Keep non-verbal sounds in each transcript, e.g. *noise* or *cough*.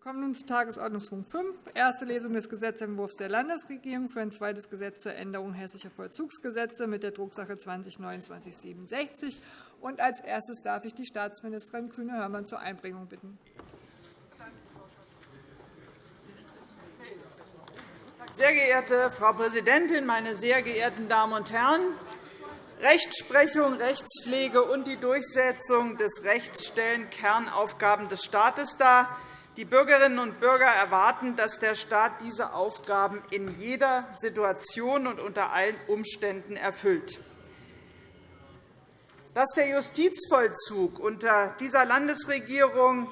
kommen nun zu Tagesordnungspunkt 5, erste Lesung des Gesetzentwurfs der Landesregierung für ein zweites Gesetz zur Änderung hessischer Vollzugsgesetze mit der Drucksache 20-2967. als erstes darf ich die Staatsministerin Kühne-Hörmann zur Einbringung bitten. Sehr geehrte Frau Präsidentin, meine sehr geehrten Damen und Herren! Rechtsprechung, Rechtspflege und die Durchsetzung des Rechts stellen Kernaufgaben des Staates dar. Die Bürgerinnen und Bürger erwarten, dass der Staat diese Aufgaben in jeder Situation und unter allen Umständen erfüllt. Dass der Justizvollzug unter dieser Landesregierung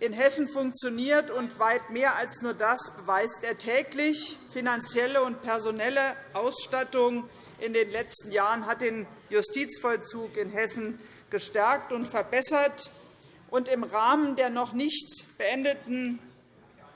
in Hessen funktioniert und weit mehr als nur das beweist er täglich. Finanzielle und personelle Ausstattung in den letzten Jahren hat den Justizvollzug in Hessen gestärkt und verbessert. Und Im Rahmen der noch nicht beendeten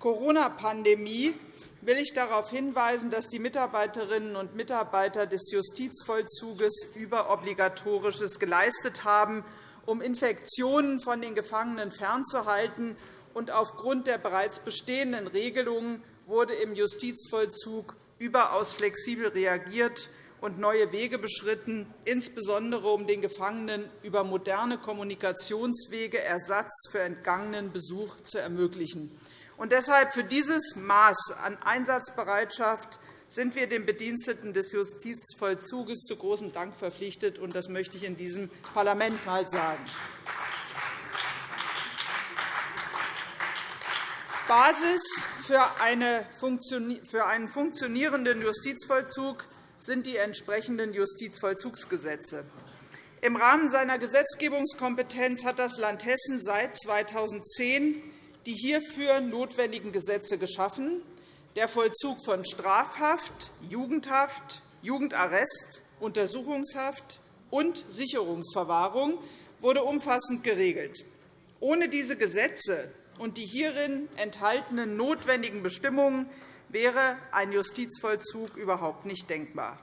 Corona-Pandemie will ich darauf hinweisen, dass die Mitarbeiterinnen und Mitarbeiter des Justizvollzuges Überobligatorisches geleistet haben, um Infektionen von den Gefangenen fernzuhalten. Und aufgrund der bereits bestehenden Regelungen wurde im Justizvollzug überaus flexibel reagiert und neue Wege beschritten, insbesondere um den Gefangenen über moderne Kommunikationswege Ersatz für entgangenen Besuch zu ermöglichen. Und deshalb für dieses Maß an Einsatzbereitschaft sind wir den Bediensteten des Justizvollzuges zu großem Dank verpflichtet. und Das möchte ich in diesem Parlament einmal sagen. Basis für einen funktionierenden Justizvollzug sind die entsprechenden Justizvollzugsgesetze. Im Rahmen seiner Gesetzgebungskompetenz hat das Land Hessen seit 2010 die hierfür notwendigen Gesetze geschaffen. Der Vollzug von Strafhaft, Jugendhaft, Jugendarrest, Untersuchungshaft und Sicherungsverwahrung wurde umfassend geregelt. Ohne diese Gesetze und die hierin enthaltenen notwendigen Bestimmungen wäre ein Justizvollzug überhaupt nicht denkbar.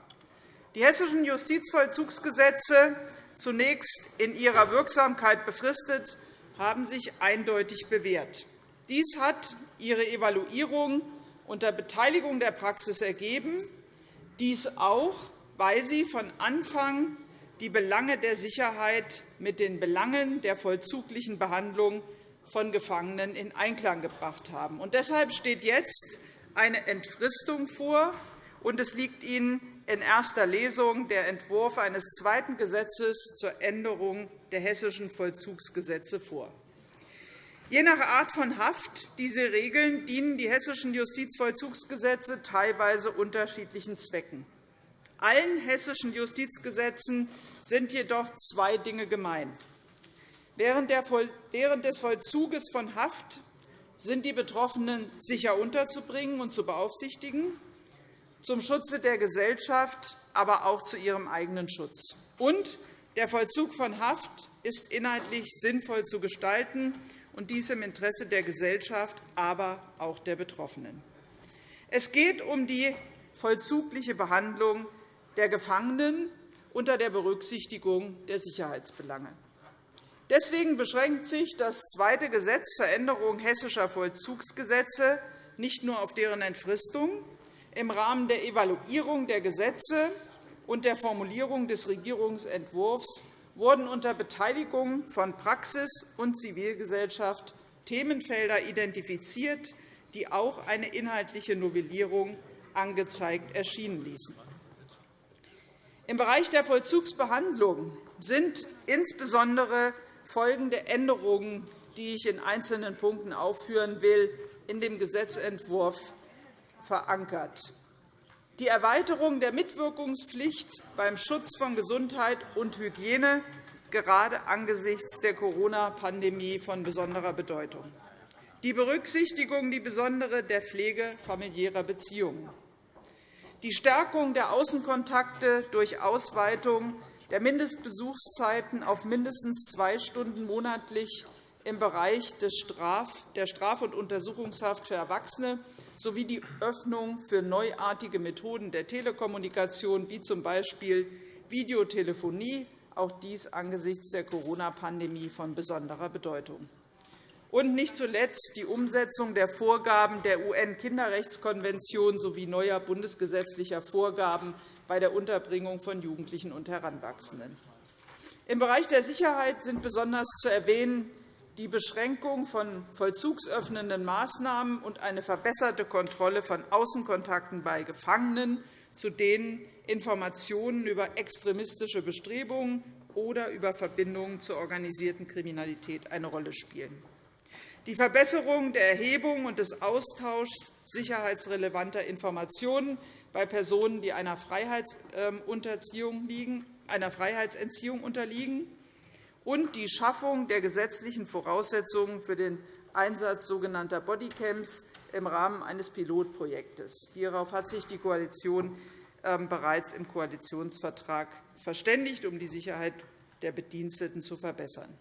Die hessischen Justizvollzugsgesetze, zunächst in ihrer Wirksamkeit befristet, haben sich eindeutig bewährt. Dies hat ihre Evaluierung unter Beteiligung der Praxis ergeben, dies auch, weil sie von Anfang die Belange der Sicherheit mit den Belangen der vollzuglichen Behandlung von Gefangenen in Einklang gebracht haben. deshalb steht jetzt eine Entfristung vor, und es liegt Ihnen in erster Lesung der Entwurf eines zweiten Gesetzes zur Änderung der hessischen Vollzugsgesetze vor. Je nach Art von Haft, die sie regeln, dienen die hessischen Justizvollzugsgesetze teilweise unterschiedlichen Zwecken. Allen hessischen Justizgesetzen sind jedoch zwei Dinge gemein. Während des Vollzuges von Haft sind die Betroffenen sicher unterzubringen und zu beaufsichtigen, zum Schutze der Gesellschaft, aber auch zu ihrem eigenen Schutz. Und der Vollzug von Haft ist inhaltlich sinnvoll zu gestalten und dies im Interesse der Gesellschaft, aber auch der Betroffenen. Es geht um die vollzugliche Behandlung der Gefangenen unter der Berücksichtigung der Sicherheitsbelange. Deswegen beschränkt sich das zweite Gesetz zur Änderung hessischer Vollzugsgesetze nicht nur auf deren Entfristung. Im Rahmen der Evaluierung der Gesetze und der Formulierung des Regierungsentwurfs wurden unter Beteiligung von Praxis und Zivilgesellschaft Themenfelder identifiziert, die auch eine inhaltliche Novellierung angezeigt erschienen ließen. Im Bereich der Vollzugsbehandlung sind insbesondere folgende Änderungen, die ich in einzelnen Punkten aufführen will, in dem Gesetzentwurf verankert. Die Erweiterung der Mitwirkungspflicht beim Schutz von Gesundheit und Hygiene, gerade angesichts der Corona-Pandemie von besonderer Bedeutung, die Berücksichtigung die besondere der Pflege familiärer Beziehungen, die Stärkung der Außenkontakte durch Ausweitung der Mindestbesuchszeiten auf mindestens zwei Stunden monatlich im Bereich der Straf- und Untersuchungshaft für Erwachsene sowie die Öffnung für neuartige Methoden der Telekommunikation, wie z. B. Videotelefonie, auch dies angesichts der Corona-Pandemie von besonderer Bedeutung. und nicht zuletzt die Umsetzung der Vorgaben der UN-Kinderrechtskonvention sowie neuer bundesgesetzlicher Vorgaben bei der Unterbringung von Jugendlichen und Heranwachsenden. Im Bereich der Sicherheit sind besonders zu erwähnen die Beschränkung von vollzugsöffnenden Maßnahmen und eine verbesserte Kontrolle von Außenkontakten bei Gefangenen, zu denen Informationen über extremistische Bestrebungen oder über Verbindungen zur organisierten Kriminalität eine Rolle spielen. Die Verbesserung der Erhebung und des Austauschs sicherheitsrelevanter Informationen bei Personen, die einer Freiheitsentziehung unterliegen, und die Schaffung der gesetzlichen Voraussetzungen für den Einsatz sogenannter Bodycams im Rahmen eines Pilotprojektes. Hierauf hat sich die Koalition ähm, bereits im Koalitionsvertrag verständigt, um die Sicherheit der Bediensteten zu verbessern.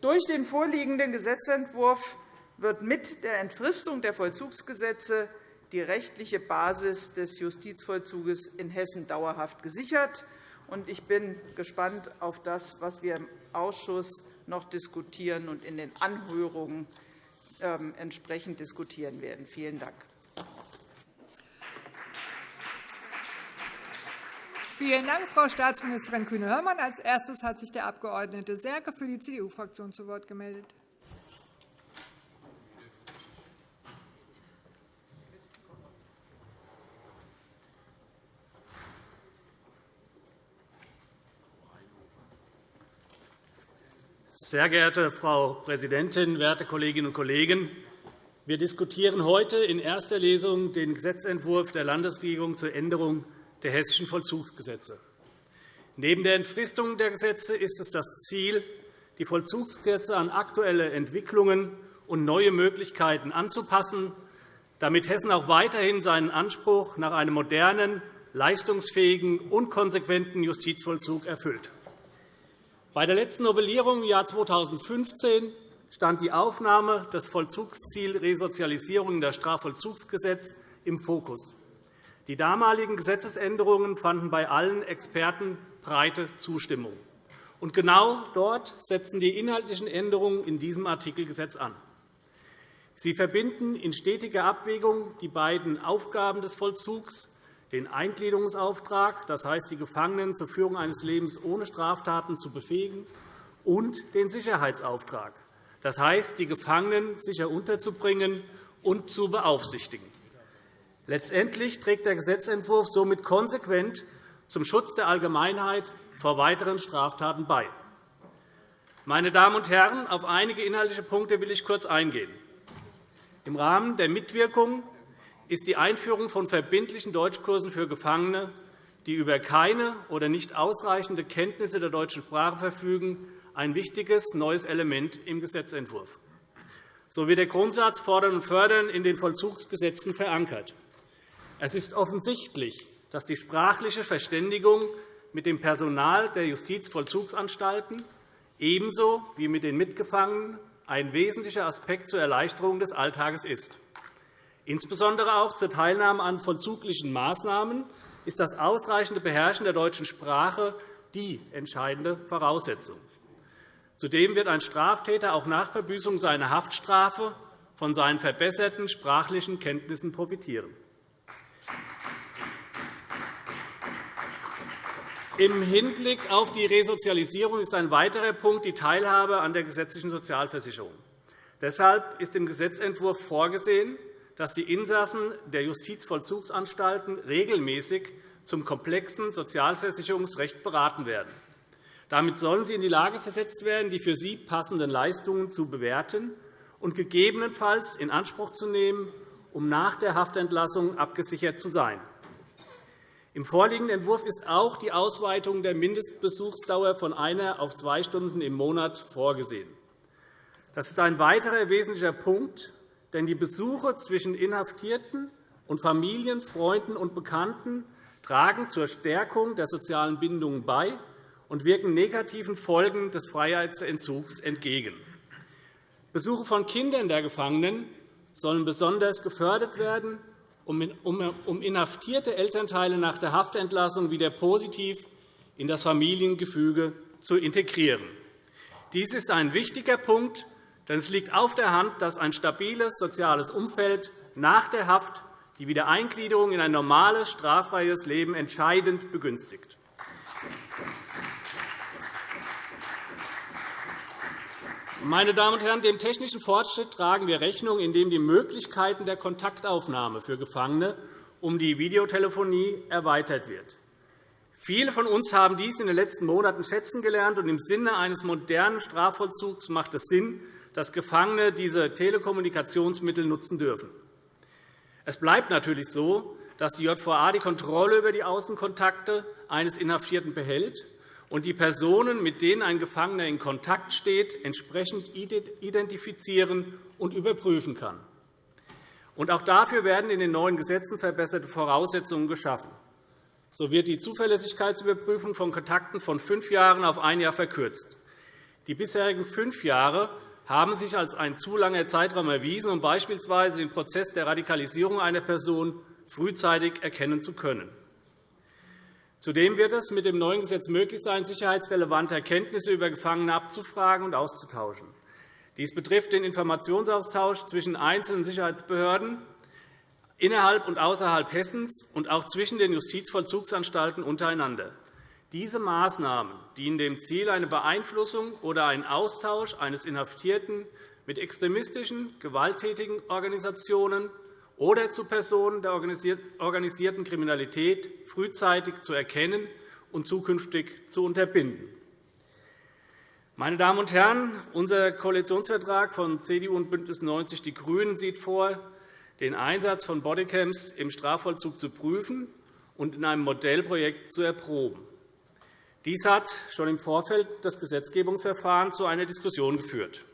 Durch den vorliegenden Gesetzentwurf wird mit der Entfristung der Vollzugsgesetze die rechtliche Basis des Justizvollzuges in Hessen dauerhaft gesichert. Ich bin gespannt auf das, was wir im Ausschuss noch diskutieren und in den Anhörungen ähm, entsprechend diskutieren werden. Vielen Dank. Vielen Dank, Frau Staatsministerin Kühne-Hörmann. Als erstes hat sich der Abg. Serke für die CDU-Fraktion zu Wort gemeldet. Sehr geehrte Frau Präsidentin, werte Kolleginnen und Kollegen! Wir diskutieren heute in erster Lesung den Gesetzentwurf der Landesregierung zur Änderung der hessischen Vollzugsgesetze. Neben der Entfristung der Gesetze ist es das Ziel, die Vollzugsgesetze an aktuelle Entwicklungen und neue Möglichkeiten anzupassen, damit Hessen auch weiterhin seinen Anspruch nach einem modernen, leistungsfähigen und konsequenten Justizvollzug erfüllt. Bei der letzten Novellierung im Jahr 2015 stand die Aufnahme des Vollzugsziels Resozialisierung in das Strafvollzugsgesetz im Fokus. Die damaligen Gesetzesänderungen fanden bei allen Experten breite Zustimmung. Und genau dort setzen die inhaltlichen Änderungen in diesem Artikelgesetz an. Sie verbinden in stetiger Abwägung die beiden Aufgaben des Vollzugs, den Eingliederungsauftrag, das heißt, die Gefangenen zur Führung eines Lebens ohne Straftaten zu befähigen, und den Sicherheitsauftrag, das heißt, die Gefangenen sicher unterzubringen und zu beaufsichtigen. Letztendlich trägt der Gesetzentwurf somit konsequent zum Schutz der Allgemeinheit vor weiteren Straftaten bei. Meine Damen und Herren, auf einige inhaltliche Punkte will ich kurz eingehen. Im Rahmen der Mitwirkung ist die Einführung von verbindlichen Deutschkursen für Gefangene, die über keine oder nicht ausreichende Kenntnisse der deutschen Sprache verfügen, ein wichtiges neues Element im Gesetzentwurf. So wird der Grundsatz Fordern und Fördern in den Vollzugsgesetzen verankert. Es ist offensichtlich, dass die sprachliche Verständigung mit dem Personal der Justizvollzugsanstalten ebenso wie mit den Mitgefangenen ein wesentlicher Aspekt zur Erleichterung des Alltages ist. Insbesondere auch zur Teilnahme an vollzuglichen Maßnahmen ist das ausreichende Beherrschen der deutschen Sprache die entscheidende Voraussetzung. Zudem wird ein Straftäter auch nach Verbüßung seiner Haftstrafe von seinen verbesserten sprachlichen Kenntnissen profitieren. Im Hinblick auf die Resozialisierung ist ein weiterer Punkt die Teilhabe an der gesetzlichen Sozialversicherung. Deshalb ist im Gesetzentwurf vorgesehen, dass die Insassen der Justizvollzugsanstalten regelmäßig zum komplexen Sozialversicherungsrecht beraten werden. Damit sollen sie in die Lage versetzt werden, die für sie passenden Leistungen zu bewerten und gegebenenfalls in Anspruch zu nehmen, um nach der Haftentlassung abgesichert zu sein. Im vorliegenden Entwurf ist auch die Ausweitung der Mindestbesuchsdauer von einer auf zwei Stunden im Monat vorgesehen. Das ist ein weiterer wesentlicher Punkt, denn die Besuche zwischen Inhaftierten und Familien, Freunden und Bekannten tragen zur Stärkung der sozialen Bindungen bei und wirken negativen Folgen des Freiheitsentzugs entgegen. Besuche von Kindern der Gefangenen sollen besonders gefördert werden, um inhaftierte Elternteile nach der Haftentlassung wieder positiv in das Familiengefüge zu integrieren. Dies ist ein wichtiger Punkt, Denn es liegt auf der Hand, dass ein stabiles soziales Umfeld nach der Haft die Wiedereingliederung in ein normales, straffreies Leben entscheidend begünstigt. Meine Damen und Herren, dem technischen Fortschritt tragen wir Rechnung, indem die Möglichkeiten der Kontaktaufnahme für Gefangene um die Videotelefonie erweitert wird. Viele von uns haben dies in den letzten Monaten schätzen gelernt, und im Sinne eines modernen Strafvollzugs macht es Sinn, dass Gefangene diese Telekommunikationsmittel nutzen dürfen. Es bleibt natürlich so, dass die JVA die Kontrolle über die Außenkontakte eines Inhaftierten behält und die Personen, mit denen ein Gefangener in Kontakt steht, entsprechend identifizieren und überprüfen kann. Auch dafür werden in den neuen Gesetzen verbesserte Voraussetzungen geschaffen. So wird die Zuverlässigkeitsüberprüfung von Kontakten von fünf Jahren auf ein Jahr verkürzt. Die bisherigen fünf Jahre haben sich als ein zu langer Zeitraum erwiesen, um beispielsweise den Prozess der Radikalisierung einer Person frühzeitig erkennen zu können. Zudem wird es mit dem neuen Gesetz möglich sein, sicherheitsrelevante Erkenntnisse über Gefangene abzufragen und auszutauschen. Dies betrifft den Informationsaustausch zwischen einzelnen Sicherheitsbehörden innerhalb und außerhalb Hessens und auch zwischen den Justizvollzugsanstalten untereinander. Diese Maßnahmen dienen dem Ziel, eine Beeinflussung oder einen Austausch eines Inhaftierten mit extremistischen, gewalttätigen Organisationen oder zu Personen der organisierten Kriminalität frühzeitig zu erkennen und zukünftig zu unterbinden. Meine Damen und Herren, unser Koalitionsvertrag von CDU und BÜNDNIS 90 die GRÜNEN sieht vor, den Einsatz von Bodycams im Strafvollzug zu prüfen und in einem Modellprojekt zu erproben. Dies hat schon im Vorfeld des Gesetzgebungsverfahrens zu einer Diskussion geführt.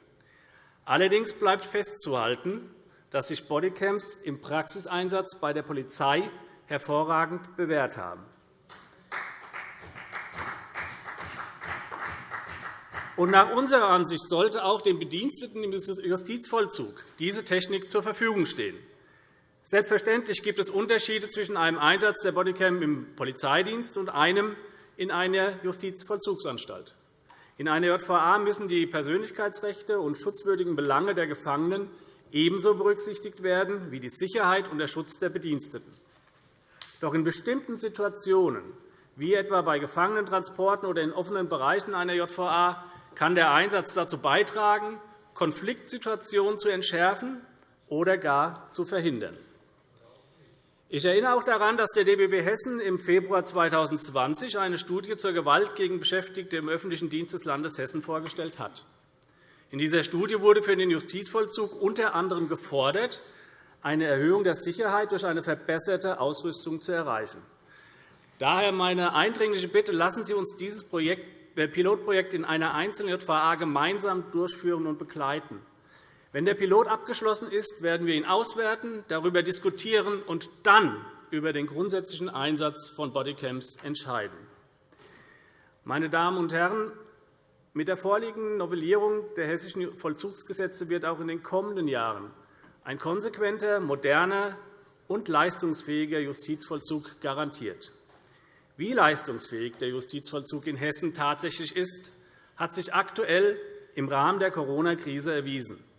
Allerdings bleibt festzuhalten, dass sich Bodycams im Praxiseinsatz bei der Polizei hervorragend bewährt haben. nach unserer Ansicht sollte auch den Bediensteten im Justizvollzug diese Technik zur Verfügung stehen. Selbstverständlich gibt es Unterschiede zwischen einem Einsatz der Bodycam im Polizeidienst und einem in einer Justizvollzugsanstalt. In einer JVA müssen die Persönlichkeitsrechte und schutzwürdigen Belange der Gefangenen ebenso berücksichtigt werden wie die Sicherheit und der Schutz der Bediensteten. Doch in bestimmten Situationen, wie etwa bei Gefangenentransporten oder in offenen Bereichen einer JVA, kann der Einsatz dazu beitragen, Konfliktsituationen zu entschärfen oder gar zu verhindern. Ich erinnere auch daran, dass der DBB Hessen im Februar 2020 eine Studie zur Gewalt gegen Beschäftigte im öffentlichen Dienst des Landes Hessen vorgestellt hat. In dieser Studie wurde für den Justizvollzug unter anderem gefordert, eine Erhöhung der Sicherheit durch eine verbesserte Ausrüstung zu erreichen. Daher meine eindringliche Bitte, lassen Sie uns dieses äh, Pilotprojekt in einer einzelnen JVA gemeinsam durchführen und begleiten. Wenn der Pilot abgeschlossen ist, werden wir ihn auswerten, darüber diskutieren und dann über den grundsätzlichen Einsatz von Bodycams entscheiden. Meine Damen und Herren, mit der vorliegenden Novellierung der hessischen Vollzugsgesetze wird auch in den kommenden Jahren ein konsequenter, moderner und leistungsfähiger Justizvollzug garantiert. Wie leistungsfähig der Justizvollzug in Hessen tatsächlich ist, hat sich aktuell im Rahmen der Corona-Krise erwiesen.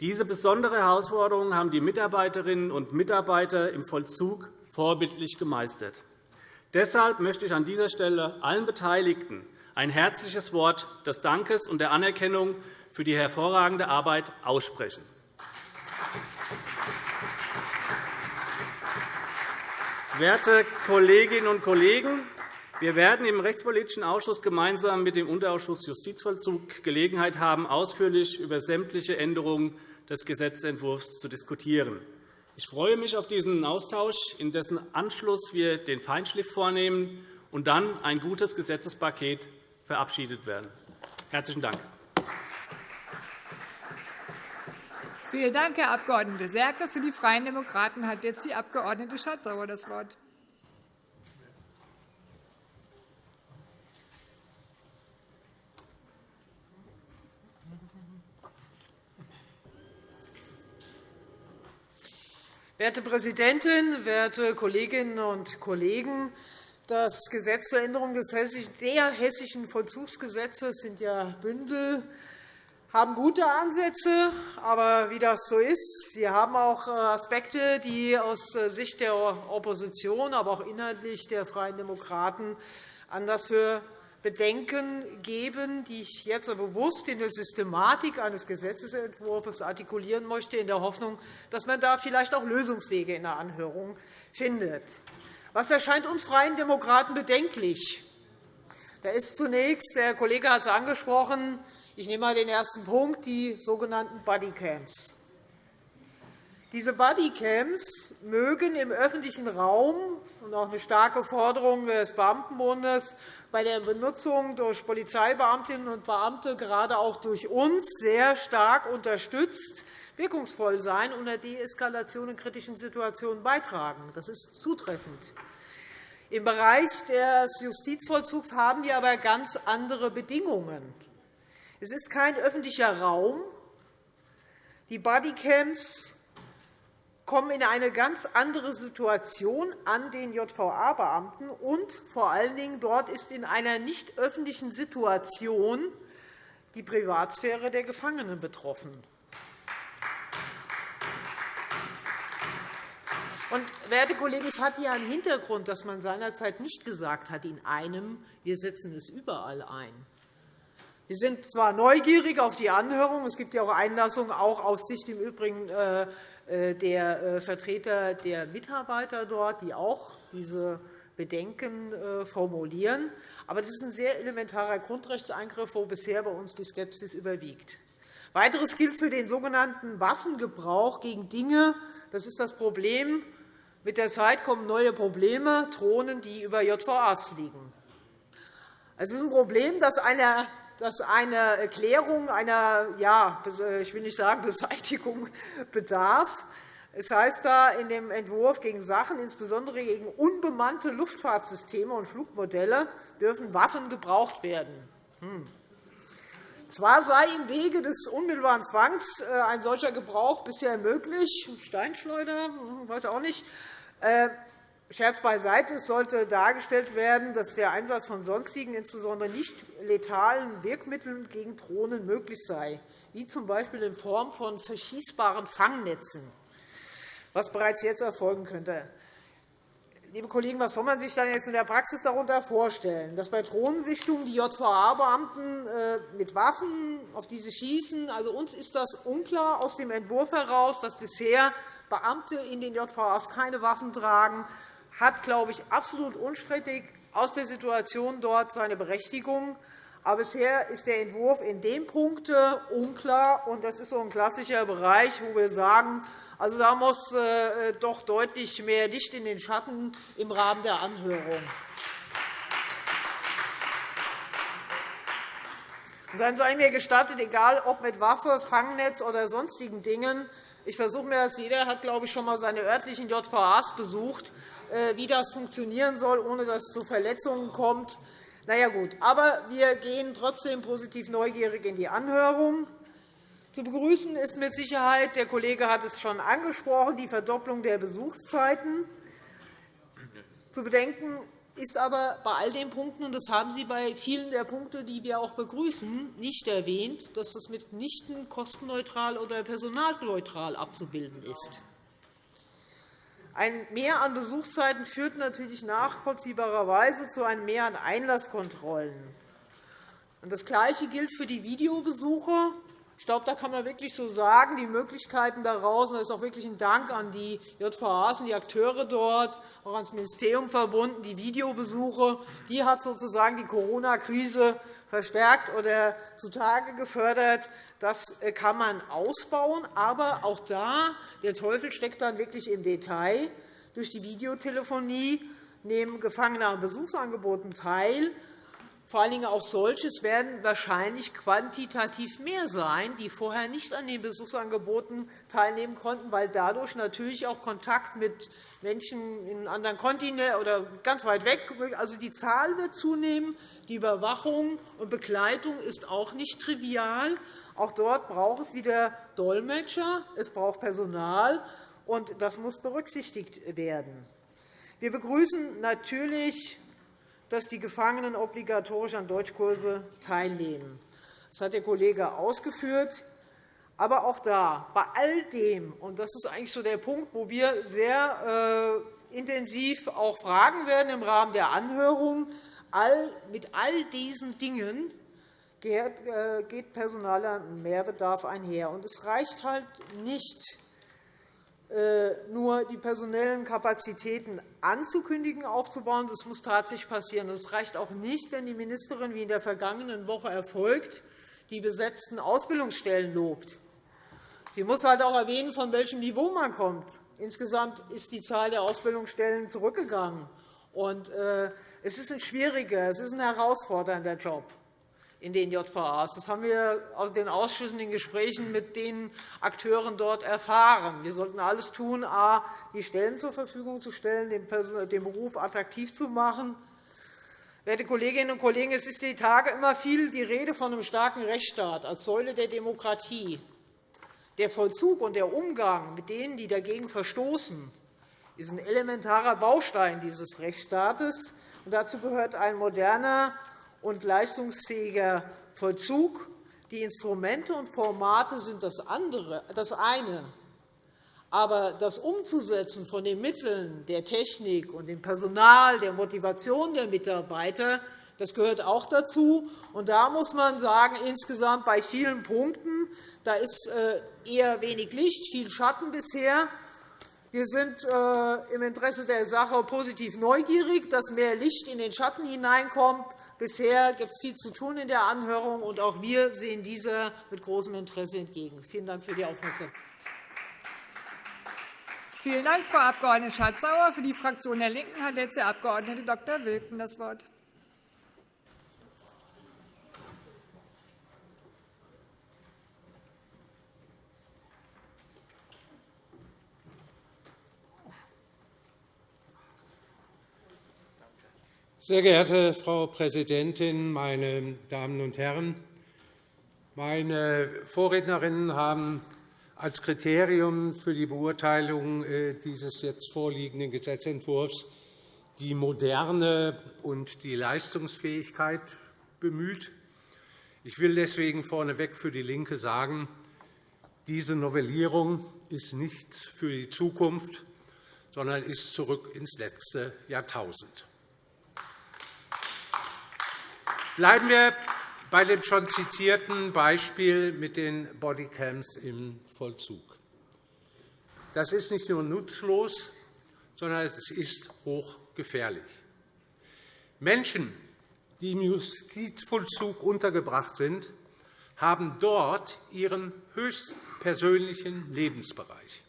Diese besondere Herausforderung haben die Mitarbeiterinnen und Mitarbeiter im Vollzug vorbildlich gemeistert. Deshalb möchte ich an dieser Stelle allen Beteiligten ein herzliches Wort des Dankes und der Anerkennung für die hervorragende Arbeit aussprechen. Werte Kolleginnen und Kollegen, wir werden im Rechtspolitischen Ausschuss gemeinsam mit dem Unterausschuss Justizvollzug Gelegenheit haben, ausführlich über sämtliche Änderungen des Gesetzentwurfs zu diskutieren. Ich freue mich auf diesen Austausch, in dessen Anschluss wir den Feinschliff vornehmen und dann ein gutes Gesetzespaket verabschiedet werden. – Herzlichen Dank. Vielen Dank, Herr Abg. Serke. Für die Freien Demokraten hat jetzt die Abg. Schardt-Sauer das Wort. Werte Präsidentin, werte Kolleginnen und Kollegen! Das Gesetz zur Änderung der hessischen Vollzugsgesetze sind ja Bündel haben gute Ansätze, aber wie das so ist, sie haben auch äh, Aspekte, die aus äh, Sicht der Opposition, aber auch inhaltlich der Freien Demokraten anders für Bedenken geben, die ich jetzt bewusst in der Systematik eines Gesetzentwurfs artikulieren möchte, in der Hoffnung, dass man da vielleicht auch Lösungswege in der Anhörung findet. Was erscheint uns Freien Demokraten bedenklich? Da ist zunächst, der Kollege hat es angesprochen, ich nehme einmal den ersten Punkt, die sogenannten Bodycams. Diese Bodycams mögen im öffentlichen Raum und auch eine starke Forderung des Beamtenbundes bei der Benutzung durch Polizeibeamtinnen und Beamte, gerade auch durch uns, sehr stark unterstützt, wirkungsvoll sein und der Deeskalation in kritischen Situationen beitragen. Das ist zutreffend. Im Bereich des Justizvollzugs haben wir aber ganz andere Bedingungen. Es ist kein öffentlicher Raum. Die Bodycams kommen in eine ganz andere Situation an den JVA-Beamten, und vor allen Dingen dort ist in einer nicht öffentlichen Situation die Privatsphäre der Gefangenen betroffen. Und, werte Kollegen, es hat hier einen Hintergrund, dass man seinerzeit nicht gesagt hat, in einem, wir setzen es überall ein. Wir sind zwar neugierig auf die Anhörung. Es gibt ja auch Einlassungen, auch aus Sicht im Übrigen äh, der äh, Vertreter der Mitarbeiter dort, die auch diese Bedenken formulieren. Aber das ist ein sehr elementarer Grundrechtseingriff, wo bisher bei uns die Skepsis überwiegt. Weiteres gilt für den sogenannten Waffengebrauch gegen Dinge. Das ist das Problem. Mit der Zeit kommen neue Probleme, Drohnen, die über JVAs fliegen. Es ist ein Problem, dass einer dass eine Erklärung einer, ja, ich will nicht sagen *laughs* Beseitigung bedarf. Es heißt da in dem Entwurf gegen Sachen, insbesondere gegen unbemannte Luftfahrtsysteme und Flugmodelle, dürfen Waffen gebraucht werden. Hm. Zwar sei im Wege des unmittelbaren Zwangs äh, ein solcher Gebrauch bisher möglich, Steinschleuder, hm, weiß auch nicht, äh, Scherz beiseite. Es sollte dargestellt werden, dass der Einsatz von sonstigen, insbesondere nicht letalen Wirkmitteln gegen Drohnen möglich sei, wie z. B. in Form von verschießbaren Fangnetzen, was bereits jetzt erfolgen könnte. Liebe Kollegen, was soll man sich dann jetzt in der Praxis darunter vorstellen? Dass bei Drohnensichtungen die JVA-Beamten äh, mit Waffen auf diese schießen? Also, uns ist das unklar aus dem Entwurf heraus, dass bisher Beamte in den JVAs keine Waffen tragen hat, glaube ich, absolut unstrittig aus der Situation dort seine Berechtigung. Aber bisher ist der Entwurf in dem Punkt unklar. und Das ist so ein klassischer Bereich, wo wir sagen, also, da muss äh, doch deutlich mehr Licht in den Schatten im Rahmen der Anhörung. Dann sei mir gestattet, egal ob mit Waffe, Fangnetz oder sonstigen Dingen, ich versuche mir das, jeder hat, glaube ich, schon einmal seine örtlichen JVAs besucht. Äh, wie das funktionieren soll, ohne dass es zu Verletzungen kommt. Na ja, gut. Aber wir gehen trotzdem positiv neugierig in die Anhörung. Zu begrüßen ist mit Sicherheit, der Kollege hat es schon angesprochen, die Verdopplung der Besuchszeiten. Zu bedenken ist aber bei all den Punkten, und das haben Sie bei vielen der Punkte, die wir auch begrüßen, nicht erwähnt, dass das mitnichten kostenneutral oder personalneutral abzubilden ist. Ein Mehr an Besuchszeiten führt natürlich nachvollziehbarerweise zu einem Mehr an Einlasskontrollen. Das Gleiche gilt für die Videobesuche. Ich glaube, da kann man wirklich so sagen, die Möglichkeiten daraus, und das ist auch wirklich ein Dank an die JVAs und die Akteure dort, auch ans Ministerium verbunden, die Videobesuche, die hat sozusagen die Corona-Krise verstärkt oder zutage gefördert. Das äh, kann man ausbauen. Aber auch da, der Teufel steckt dann wirklich im Detail. Durch die Videotelefonie nehmen Gefangene an Besuchsangeboten teil. Vor allen Dingen auch solches werden wahrscheinlich quantitativ mehr sein, die vorher nicht an den Besuchsangeboten teilnehmen konnten, weil dadurch natürlich auch Kontakt mit Menschen in anderen Kontinenten oder ganz weit weg, also die Zahl wird zunehmen. Die Überwachung und Begleitung ist auch nicht trivial. Auch dort braucht es wieder Dolmetscher, es braucht Personal, und das muss berücksichtigt werden. Wir begrüßen natürlich dass die Gefangenen obligatorisch an Deutschkurse teilnehmen. Das hat der Kollege ausgeführt. Aber auch da, bei all dem, und das ist eigentlich so der Punkt, wo wir sehr äh, intensiv auch fragen werden im Rahmen der Anhörung, mit all diesen Dingen geht, äh, geht personaler Mehrbedarf einher. Und es reicht halt nicht, nur die personellen Kapazitäten anzukündigen, aufzubauen. Das muss tatsächlich passieren. Es reicht auch nicht, wenn die Ministerin, wie in der vergangenen Woche erfolgt, die besetzten Ausbildungsstellen lobt. Sie muss halt auch erwähnen, von welchem Niveau man kommt. Insgesamt ist die Zahl der Ausbildungsstellen zurückgegangen. Und, äh, es ist ein schwieriger, es ist ein herausfordernder Job in den JVAs. Das haben wir aus den Ausschüssen, den Gesprächen mit den Akteuren dort erfahren. Wir sollten alles tun, a, die Stellen zur Verfügung zu stellen, den Beruf attraktiv zu machen. Werte Kolleginnen und Kollegen, es ist die Tage immer viel die Rede von einem starken Rechtsstaat als Säule der Demokratie. Der Vollzug und der Umgang mit denen, die dagegen verstoßen, ist ein elementarer Baustein dieses Rechtsstaates. dazu gehört ein moderner und leistungsfähiger Vollzug. Die Instrumente und Formate sind das, andere, das eine. Aber das Umzusetzen von den Mitteln der Technik und dem Personal, der Motivation der Mitarbeiter, das gehört auch dazu. Und da muss man sagen, insgesamt bei vielen Punkten da ist äh, eher wenig Licht, viel Schatten bisher. Wir sind äh, im Interesse der Sache positiv neugierig, dass mehr Licht in den Schatten hineinkommt. Bisher gibt es viel zu tun in der Anhörung, und auch wir sehen dieser mit großem Interesse entgegen. Vielen Dank für die Aufmerksamkeit. Vielen Dank, Frau Abg. Schardt-Sauer. Für die Fraktion der LINKEN hat jetzt der Abg. Dr. Wilken das Wort. Sehr geehrte Frau Präsidentin, meine Damen und Herren! Meine Vorrednerinnen haben als Kriterium für die Beurteilung äh, dieses jetzt vorliegenden Gesetzentwurfs die Moderne und die Leistungsfähigkeit bemüht. Ich will deswegen vorneweg für DIE LINKE sagen, diese Novellierung ist nicht für die Zukunft, sondern ist zurück ins letzte Jahrtausend. Bleiben wir bei dem schon zitierten Beispiel mit den Bodycams im Vollzug. Das ist nicht nur nutzlos, sondern es ist hochgefährlich. Menschen, die im Justizvollzug untergebracht sind, haben dort ihren höchstpersönlichen Lebensbereich.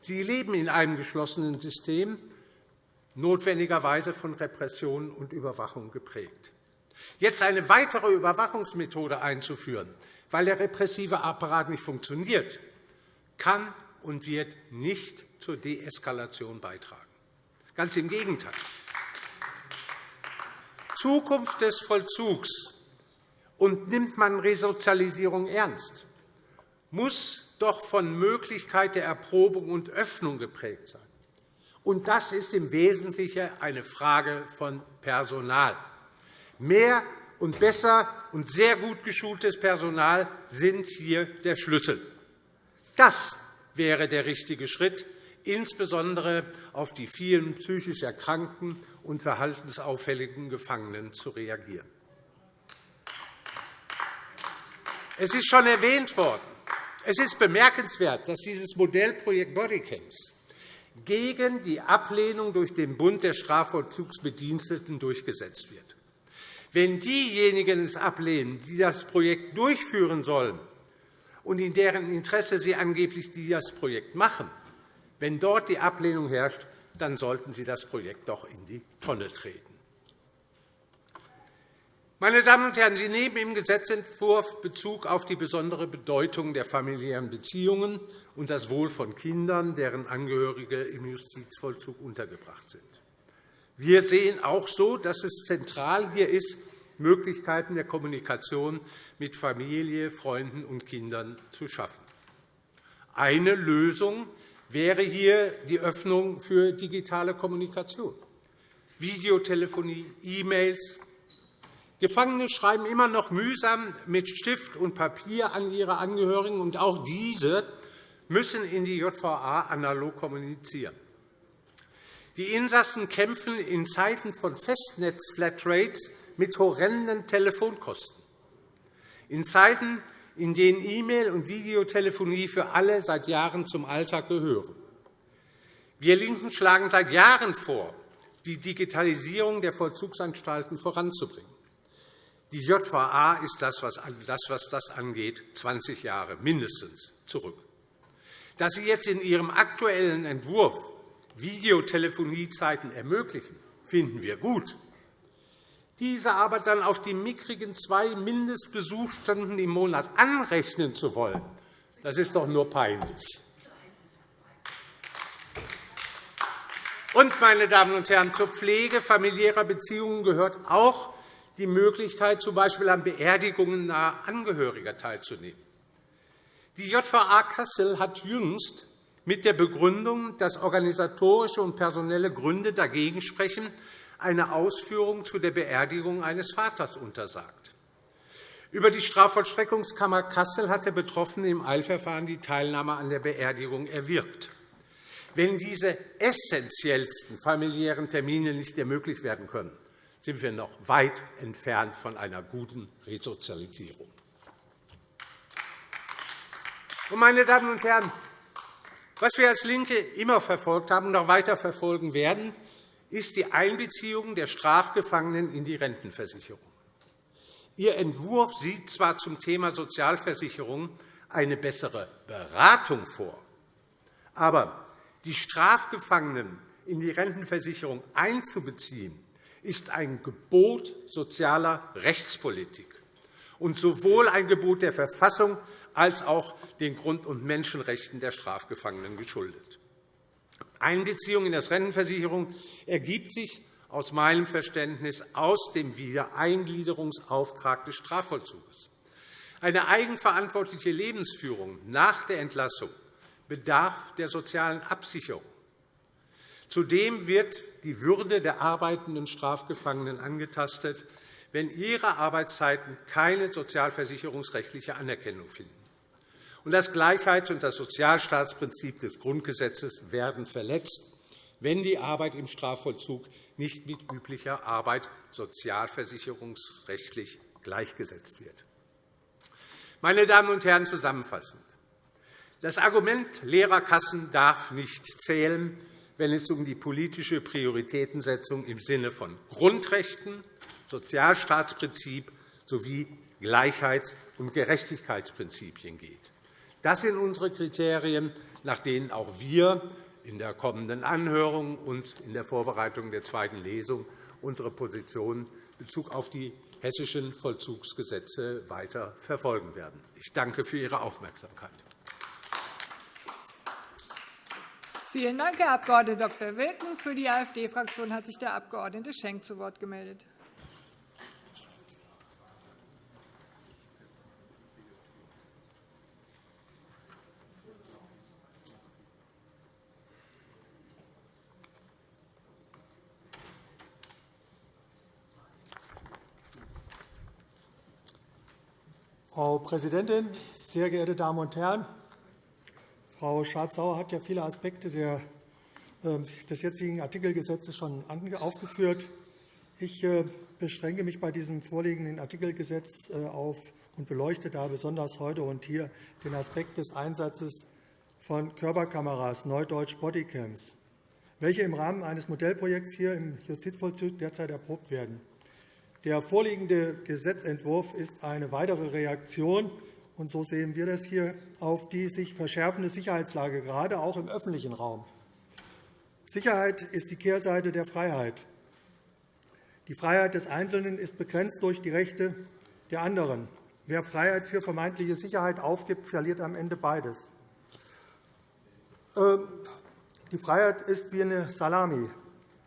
Sie leben in einem geschlossenen System, notwendigerweise von Repression und Überwachung geprägt. Jetzt eine weitere Überwachungsmethode einzuführen, weil der repressive Apparat nicht funktioniert, kann und wird nicht zur Deeskalation beitragen. Ganz im Gegenteil. Zukunft des Vollzugs und nimmt man Resozialisierung ernst, muss doch von Möglichkeit der Erprobung und Öffnung geprägt sein. Und das ist im Wesentlichen eine Frage von Personal. Mehr und besser und sehr gut geschultes Personal sind hier der Schlüssel. Das wäre der richtige Schritt, insbesondere auf die vielen psychisch erkrankten und verhaltensauffälligen Gefangenen zu reagieren. Es ist schon erwähnt worden. Es ist bemerkenswert, dass dieses Modellprojekt Bodycams gegen die Ablehnung durch den Bund der Strafvollzugsbediensteten durchgesetzt wird. Wenn diejenigen es ablehnen, die das Projekt durchführen sollen und in deren Interesse sie angeblich das Projekt machen, wenn dort die Ablehnung herrscht, dann sollten Sie das Projekt doch in die Tonne treten. Meine Damen und Herren, Sie nehmen im Gesetzentwurf Bezug auf die besondere Bedeutung der familiären Beziehungen und das Wohl von Kindern, deren Angehörige im Justizvollzug untergebracht sind. Wir sehen auch so, dass es zentral hier ist, Möglichkeiten der Kommunikation mit Familie, Freunden und Kindern zu schaffen. Eine Lösung wäre hier die Öffnung für digitale Kommunikation, Videotelefonie, E-Mails. Gefangene schreiben immer noch mühsam mit Stift und Papier an ihre Angehörigen, und auch diese müssen in die JVA analog kommunizieren. Die Insassen kämpfen in Zeiten von Festnetz-Flatrates mit horrenden Telefonkosten. In Zeiten, in denen E-Mail- und Videotelefonie für alle seit Jahren zum Alltag gehören. Wir LINKEN schlagen seit Jahren vor, die Digitalisierung der Vollzugsanstalten voranzubringen. Die JVA ist das, was das angeht, 20 Jahre mindestens zurück. Dass Sie jetzt in Ihrem aktuellen Entwurf Videotelefoniezeiten ermöglichen, finden wir gut. Diese aber dann auf die mickrigen zwei Mindestbesuchsstunden im Monat anrechnen zu wollen, das ist doch nur peinlich. Und, meine Damen und Herren, zur Pflege familiärer Beziehungen gehört auch die Möglichkeit, z. B. an Beerdigungen naher Angehöriger teilzunehmen. Die JVA Kassel hat jüngst mit der Begründung, dass organisatorische und personelle Gründe dagegen sprechen, eine Ausführung zu der Beerdigung eines Vaters untersagt. Über die Strafvollstreckungskammer Kassel hat der Betroffene im Eilverfahren die Teilnahme an der Beerdigung erwirkt. Wenn diese essentiellsten familiären Termine nicht ermöglicht werden können, sind wir noch weit entfernt von einer guten Resozialisierung. Meine Damen und Herren, was wir als LINKE immer verfolgt haben und auch weiter verfolgen werden, ist die Einbeziehung der Strafgefangenen in die Rentenversicherung. Ihr Entwurf sieht zwar zum Thema Sozialversicherung eine bessere Beratung vor, aber die Strafgefangenen in die Rentenversicherung einzubeziehen, ist ein Gebot sozialer Rechtspolitik und sowohl ein Gebot der Verfassung als auch den Grund- und Menschenrechten der Strafgefangenen geschuldet. Einbeziehung in das Rentenversicherung ergibt sich aus meinem Verständnis aus dem Wiedereingliederungsauftrag des Strafvollzugs. Eine eigenverantwortliche Lebensführung nach der Entlassung bedarf der sozialen Absicherung. Zudem wird die Würde der arbeitenden Strafgefangenen angetastet, wenn ihre Arbeitszeiten keine sozialversicherungsrechtliche Anerkennung finden. Das Gleichheits- und das Sozialstaatsprinzip des Grundgesetzes werden verletzt, wenn die Arbeit im Strafvollzug nicht mit üblicher Arbeit sozialversicherungsrechtlich gleichgesetzt wird. Meine Damen und Herren, zusammenfassend. Das Argument leerer Kassen darf nicht zählen, wenn es um die politische Prioritätensetzung im Sinne von Grundrechten, Sozialstaatsprinzip sowie Gleichheits- und Gerechtigkeitsprinzipien geht. Das sind unsere Kriterien, nach denen auch wir in der kommenden Anhörung und in der Vorbereitung der zweiten Lesung unsere Position in Bezug auf die hessischen Vollzugsgesetze weiter verfolgen werden. Ich danke für Ihre Aufmerksamkeit. Vielen Dank, Herr Abg. Dr. Wilken. Für die AfD-Fraktion hat sich der Abg. Schenk zu Wort gemeldet. Frau Präsidentin, sehr geehrte Damen und Herren! Frau Schardt-Sauer hat ja viele Aspekte ähm, des jetzigen Artikelgesetzes schon aufgeführt. Ich äh, beschränke mich bei diesem vorliegenden Artikelgesetz äh, auf und beleuchte da besonders heute und hier den Aspekt des Einsatzes von Körperkameras, neudeutsch Bodycams, welche im Rahmen eines Modellprojekts hier im Justizvollzug derzeit erprobt werden. Der vorliegende Gesetzentwurf ist eine weitere Reaktion und so sehen wir das hier auf die sich verschärfende Sicherheitslage, gerade auch im öffentlichen Raum. Sicherheit ist die Kehrseite der Freiheit. Die Freiheit des Einzelnen ist begrenzt durch die Rechte der anderen. Wer Freiheit für vermeintliche Sicherheit aufgibt, verliert am Ende beides. Ähm, die Freiheit ist wie eine Salami.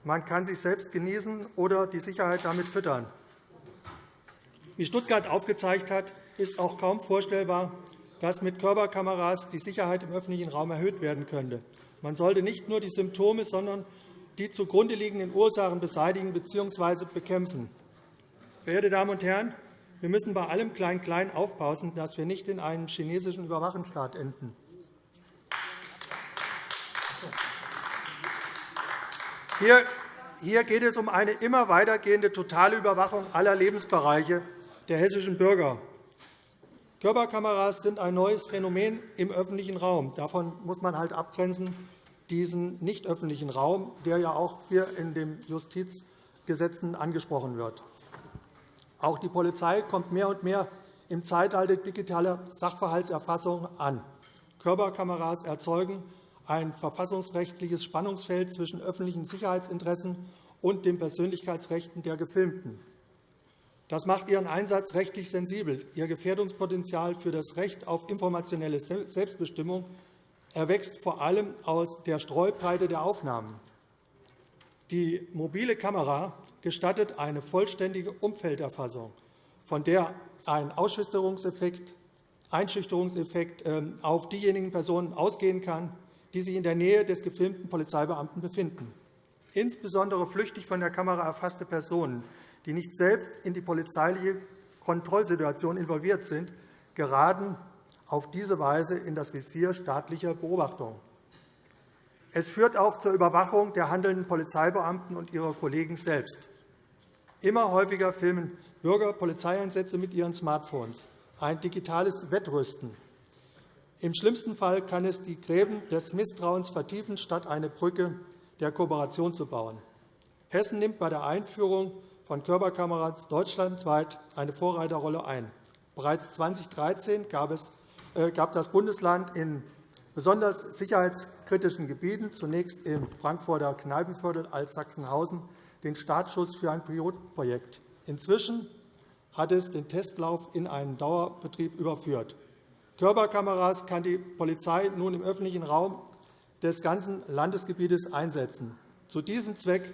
Man kann sich selbst genießen oder die Sicherheit damit füttern. Wie Stuttgart aufgezeigt hat, ist auch kaum vorstellbar, dass mit Körperkameras die Sicherheit im öffentlichen Raum erhöht werden könnte. Man sollte nicht nur die Symptome, sondern die zugrunde liegenden Ursachen beseitigen bzw. bekämpfen. Verehrte Damen und Herren, wir müssen bei allem Klein-Klein aufpassen, dass wir nicht in einem chinesischen Überwachungsstaat enden. Hier geht es um eine immer weitergehende totale Überwachung aller Lebensbereiche der hessischen Bürger. Körperkameras sind ein neues Phänomen im öffentlichen Raum. Davon muss man halt abgrenzen diesen nicht öffentlichen Raum, der ja auch hier in den Justizgesetzen angesprochen wird. Auch die Polizei kommt mehr und mehr im Zeitalter digitaler Sachverhaltserfassung an. Körperkameras erzeugen ein verfassungsrechtliches Spannungsfeld zwischen öffentlichen Sicherheitsinteressen und den Persönlichkeitsrechten der Gefilmten. Das macht ihren Einsatz rechtlich sensibel. Ihr Gefährdungspotenzial für das Recht auf informationelle Selbstbestimmung erwächst vor allem aus der Streubreite der Aufnahmen. Die mobile Kamera gestattet eine vollständige Umfelderfassung, von der ein Einschüchterungseffekt ähm, auf diejenigen Personen ausgehen kann, die sich in der Nähe des gefilmten Polizeibeamten befinden. Insbesondere flüchtig von der Kamera erfasste Personen, die nicht selbst in die polizeiliche Kontrollsituation involviert sind, geraten auf diese Weise in das Visier staatlicher Beobachtung. Es führt auch zur Überwachung der handelnden Polizeibeamten und ihrer Kollegen selbst. Immer häufiger filmen Bürger Polizeieinsätze mit ihren Smartphones, ein digitales Wettrüsten. Im schlimmsten Fall kann es die Gräben des Misstrauens vertiefen, statt eine Brücke der Kooperation zu bauen. Hessen nimmt bei der Einführung von Körperkameras deutschlandweit eine Vorreiterrolle ein. Bereits 2013 gab es äh, gab das Bundesland in besonders sicherheitskritischen Gebieten, zunächst im Frankfurter Kneipenviertel als Sachsenhausen, den Startschuss für ein Pilotprojekt. Inzwischen hat es den Testlauf in einen Dauerbetrieb überführt. Körperkameras kann die Polizei nun im öffentlichen Raum des ganzen Landesgebietes einsetzen. Zu diesem Zweck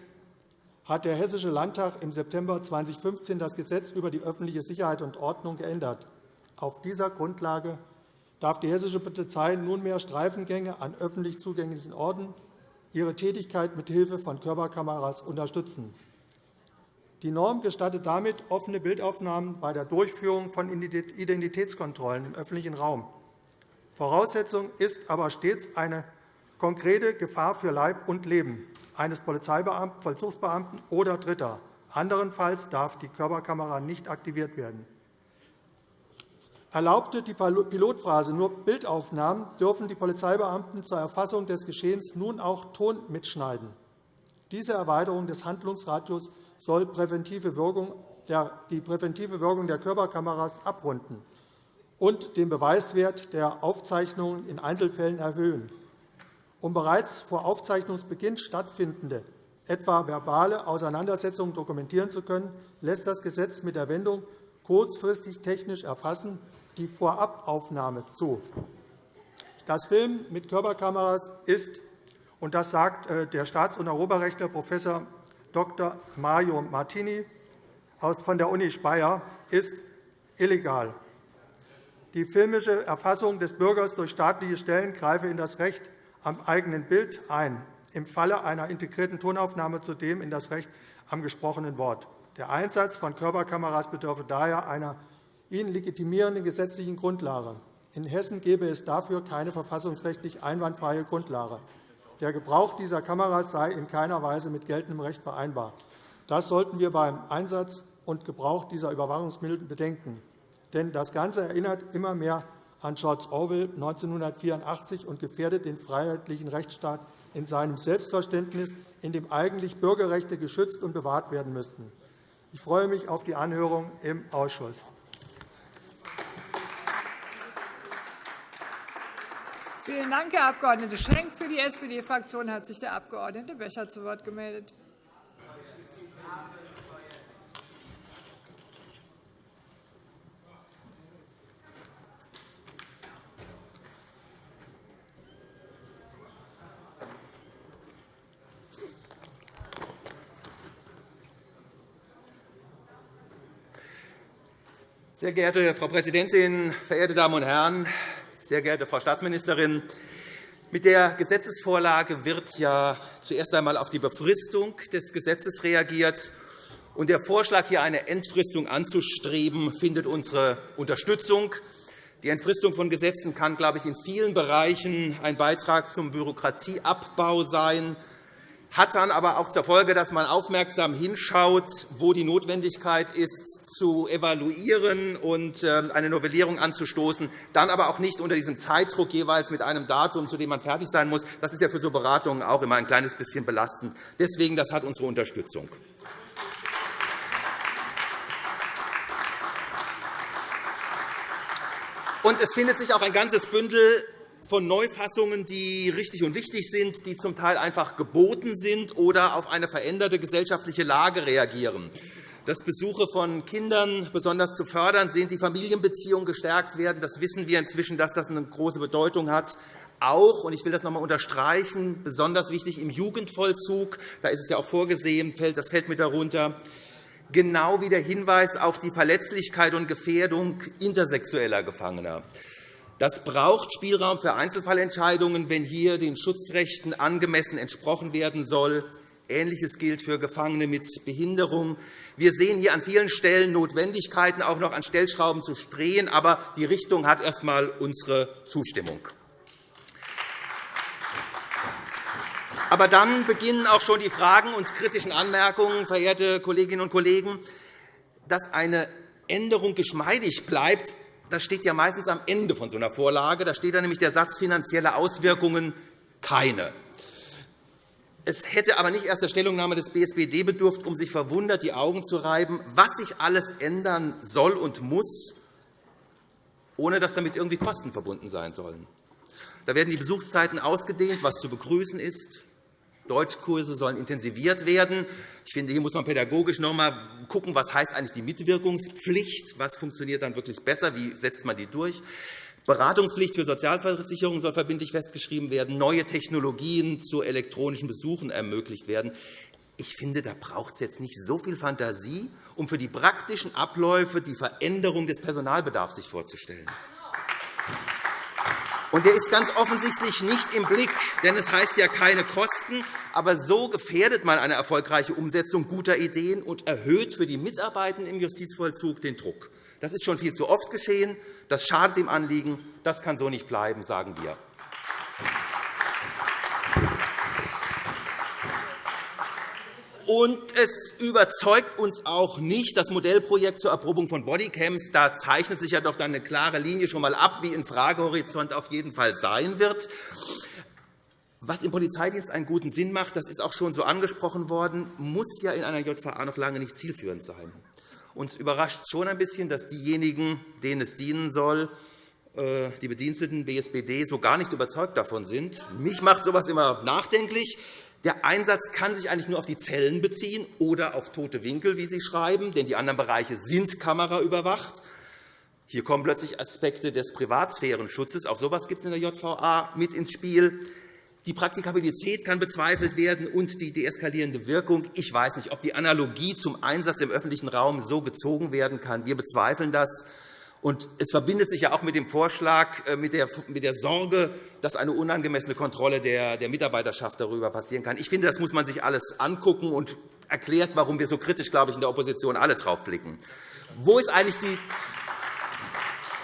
hat der Hessische Landtag im September 2015 das Gesetz über die öffentliche Sicherheit und Ordnung geändert. Auf dieser Grundlage darf die hessische Polizei nunmehr Streifengänge an öffentlich zugänglichen Orten ihre Tätigkeit mit Hilfe von Körperkameras unterstützen. Die Norm gestattet damit offene Bildaufnahmen bei der Durchführung von Identitätskontrollen im öffentlichen Raum. Voraussetzung ist aber stets eine konkrete Gefahr für Leib und Leben eines Polizeibeamten, Vollzugsbeamten oder Dritter. Anderenfalls darf die Körperkamera nicht aktiviert werden. Erlaubte die Pilotphase nur Bildaufnahmen, dürfen die Polizeibeamten zur Erfassung des Geschehens nun auch Ton mitschneiden. Diese Erweiterung des Handlungsradius soll die präventive Wirkung der Körperkameras abrunden und den Beweiswert der Aufzeichnungen in Einzelfällen erhöhen. Um bereits vor Aufzeichnungsbeginn stattfindende, etwa verbale Auseinandersetzungen dokumentieren zu können, lässt das Gesetz mit der Wendung kurzfristig technisch erfassen die Vorabaufnahme zu. Das Filmen mit Körperkameras ist, und das sagt äh, der Staats- und Europarechtler Prof. Dr. Mario Martini von der Uni Speyer, ist illegal. Die filmische Erfassung des Bürgers durch staatliche Stellen greife in das Recht am eigenen Bild ein, im Falle einer integrierten Tonaufnahme zudem in das Recht am gesprochenen Wort. Der Einsatz von Körperkameras bedürfe daher einer ihn legitimierende gesetzlichen Grundlage. In Hessen gäbe es dafür keine verfassungsrechtlich einwandfreie Grundlage. Der Gebrauch dieser Kameras sei in keiner Weise mit geltendem Recht vereinbar. Das sollten wir beim Einsatz und Gebrauch dieser Überwachungsmittel bedenken. Denn das Ganze erinnert immer mehr an George Orwell 1984 und gefährdet den freiheitlichen Rechtsstaat in seinem Selbstverständnis, in dem eigentlich Bürgerrechte geschützt und bewahrt werden müssten. Ich freue mich auf die Anhörung im Ausschuss. Vielen Dank, Herr Abg. Schenk. Für die SPD-Fraktion hat sich der Abg. Becher zu Wort gemeldet. Sehr geehrte Frau Präsidentin, verehrte Damen und Herren! Sehr geehrte Frau Staatsministerin, mit der Gesetzesvorlage wird ja zuerst einmal auf die Befristung des Gesetzes reagiert Der Vorschlag, hier eine Entfristung anzustreben, findet unsere Unterstützung. Die Entfristung von Gesetzen kann, glaube ich, in vielen Bereichen ein Beitrag zum Bürokratieabbau sein hat dann aber auch zur Folge, dass man aufmerksam hinschaut, wo die Notwendigkeit ist, zu evaluieren und ähm, eine Novellierung anzustoßen, dann aber auch nicht unter diesem Zeitdruck jeweils mit einem Datum, zu dem man fertig sein muss. Das ist ja für so Beratungen auch immer ein kleines bisschen belastend. Deswegen das hat unsere Unterstützung. Und es findet sich auch ein ganzes Bündel von Neufassungen, die richtig und wichtig sind, die zum Teil einfach geboten sind oder auf eine veränderte gesellschaftliche Lage reagieren. Dass Besuche von Kindern besonders zu fördern sind, die Familienbeziehungen gestärkt werden, das wissen wir inzwischen, dass das eine große Bedeutung hat. Auch, und ich will das noch einmal unterstreichen, besonders wichtig im Jugendvollzug, da ist es ja auch vorgesehen, das fällt mit darunter, genau wie der Hinweis auf die Verletzlichkeit und Gefährdung intersexueller Gefangener. Das braucht Spielraum für Einzelfallentscheidungen, wenn hier den Schutzrechten angemessen entsprochen werden soll. Ähnliches gilt für Gefangene mit Behinderung. Wir sehen hier an vielen Stellen Notwendigkeiten, auch noch an Stellschrauben zu drehen. Aber die Richtung hat erst einmal unsere Zustimmung. Aber dann beginnen auch schon die Fragen und kritischen Anmerkungen, verehrte Kolleginnen und Kollegen. Dass eine Änderung geschmeidig bleibt, das steht ja meistens am Ende von so einer Vorlage. Da steht dann nämlich der Satz finanzielle Auswirkungen keine. Es hätte aber nicht erst der Stellungnahme des BSBD bedurft, um sich verwundert die Augen zu reiben, was sich alles ändern soll und muss, ohne dass damit irgendwie Kosten verbunden sein sollen. Da werden die Besuchszeiten ausgedehnt, was zu begrüßen ist. Deutschkurse sollen intensiviert werden. Ich finde, hier muss man pädagogisch noch einmal schauen, was heißt eigentlich die Mitwirkungspflicht, was funktioniert dann wirklich besser, wie setzt man die durch. Beratungspflicht für Sozialversicherungen soll verbindlich festgeschrieben werden, neue Technologien zu elektronischen Besuchen ermöglicht werden. Ich finde, da braucht es jetzt nicht so viel Fantasie, um für die praktischen Abläufe die Veränderung des Personalbedarfs sich vorzustellen. Und der ist ganz offensichtlich nicht im Blick, denn es heißt ja keine Kosten. Aber so gefährdet man eine erfolgreiche Umsetzung guter Ideen und erhöht für die Mitarbeitenden im Justizvollzug den Druck. Das ist schon viel zu oft geschehen. Das schadet dem Anliegen. Das kann so nicht bleiben, sagen wir. Und es überzeugt uns auch nicht das Modellprojekt zur Erprobung von Bodycams. Da zeichnet sich ja doch dann eine klare Linie schon einmal ab, wie ein Fragehorizont auf jeden Fall sein wird. Was im Polizeidienst einen guten Sinn macht, das ist auch schon so angesprochen worden, muss ja in einer JVA noch lange nicht zielführend sein. Uns überrascht schon ein bisschen, dass diejenigen, denen es dienen soll, äh, die Bediensteten BSBD so gar nicht überzeugt davon sind. Mich macht so etwas immer nachdenklich. Der Einsatz kann sich eigentlich nur auf die Zellen beziehen oder auf tote Winkel, wie Sie schreiben, denn die anderen Bereiche sind kameraüberwacht. Hier kommen plötzlich Aspekte des Privatsphärenschutzes, auch so etwas gibt es in der JVA, mit ins Spiel. Die Praktikabilität kann bezweifelt werden und die deeskalierende Wirkung. Ich weiß nicht, ob die Analogie zum Einsatz im öffentlichen Raum so gezogen werden kann. Wir bezweifeln das. Und es verbindet sich ja auch mit dem Vorschlag, äh, mit der Sorge, dass eine unangemessene Kontrolle der Mitarbeiterschaft darüber passieren kann. Ich finde, das muss man sich alles angucken und erklärt, warum wir so kritisch, glaube ich, in der Opposition alle drauf blicken. Wo ist eigentlich die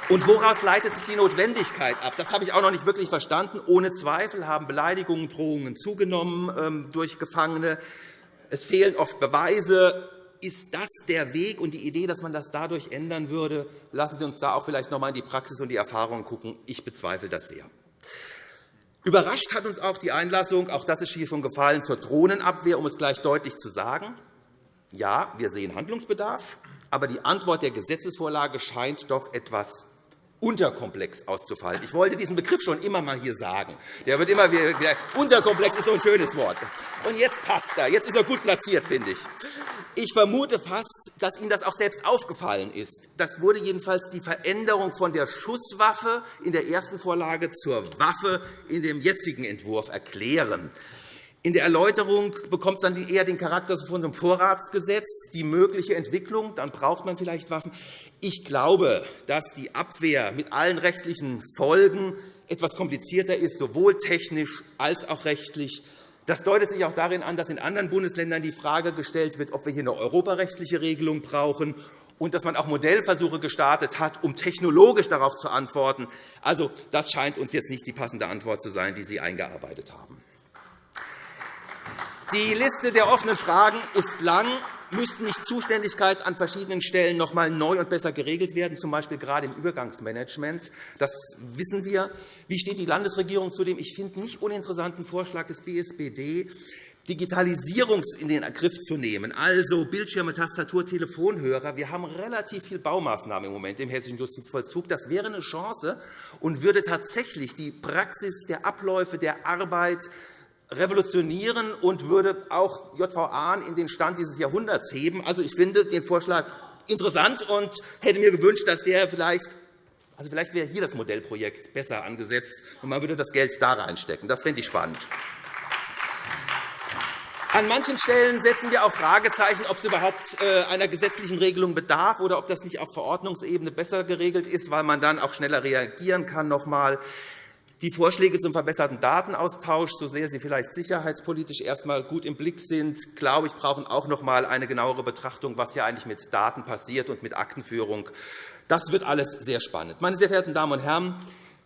und woraus leitet sich die Notwendigkeit ab? Das habe ich auch noch nicht wirklich verstanden. Ohne Zweifel haben Beleidigungen, Drohungen zugenommen ähm, durch Gefangene. Es fehlen oft Beweise ist das der Weg und die Idee, dass man das dadurch ändern würde? Lassen Sie uns da auch vielleicht noch einmal in die Praxis und die Erfahrungen schauen. Ich bezweifle das sehr. Überrascht hat uns auch die Einlassung, auch das ist hier schon gefallen, zur Drohnenabwehr, um es gleich deutlich zu sagen. Ja, wir sehen Handlungsbedarf, aber die Antwort der Gesetzesvorlage scheint doch etwas unterkomplex auszufallen. Ich wollte diesen Begriff schon immer einmal hier sagen. Der wird immer wieder, unterkomplex ist so ein schönes Wort. Und jetzt passt er. Jetzt ist er gut platziert, finde ich. Ich vermute fast, dass Ihnen das auch selbst aufgefallen ist. Das wurde jedenfalls die Veränderung von der Schusswaffe in der ersten Vorlage zur Waffe in dem jetzigen Entwurf erklären. In der Erläuterung bekommt es dann eher den Charakter von einem Vorratsgesetz, die mögliche Entwicklung. Dann braucht man vielleicht Waffen. Ich glaube, dass die Abwehr mit allen rechtlichen Folgen etwas komplizierter ist, sowohl technisch als auch rechtlich. Das deutet sich auch darin an, dass in anderen Bundesländern die Frage gestellt wird, ob wir hier eine europarechtliche Regelung brauchen und dass man auch Modellversuche gestartet hat, um technologisch darauf zu antworten. Also, das scheint uns jetzt nicht die passende Antwort zu sein, die Sie eingearbeitet haben. Die Liste der offenen Fragen ist lang. Müssten nicht Zuständigkeiten an verschiedenen Stellen noch einmal neu und besser geregelt werden, z. B. gerade im Übergangsmanagement? Das wissen wir. Wie steht die Landesregierung zu dem, ich finde, nicht uninteressanten Vorschlag des BSBD, Digitalisierung in den Griff zu nehmen, also Bildschirme, Tastatur, Telefonhörer. Wir haben relativ viele Baumaßnahmen im Moment im hessischen Justizvollzug. Das wäre eine Chance und würde tatsächlich die Praxis der Abläufe der Arbeit revolutionieren und würde auch JVA in den Stand dieses Jahrhunderts heben. Also, ich finde den Vorschlag interessant und hätte mir gewünscht, dass der vielleicht also vielleicht wäre hier das Modellprojekt besser angesetzt, und man würde das Geld da reinstecken. Das fände ich spannend. An manchen Stellen setzen wir auch Fragezeichen, ob es überhaupt äh, einer gesetzlichen Regelung bedarf oder ob das nicht auf Verordnungsebene besser geregelt ist, weil man dann auch schneller reagieren kann. Noch einmal. Die Vorschläge zum verbesserten Datenaustausch, so sehr sie vielleicht sicherheitspolitisch erst einmal gut im Blick sind, glaube ich, brauchen auch noch einmal eine genauere Betrachtung, was hier eigentlich mit Daten passiert und mit Aktenführung. Das wird alles sehr spannend. Meine sehr verehrten Damen und Herren,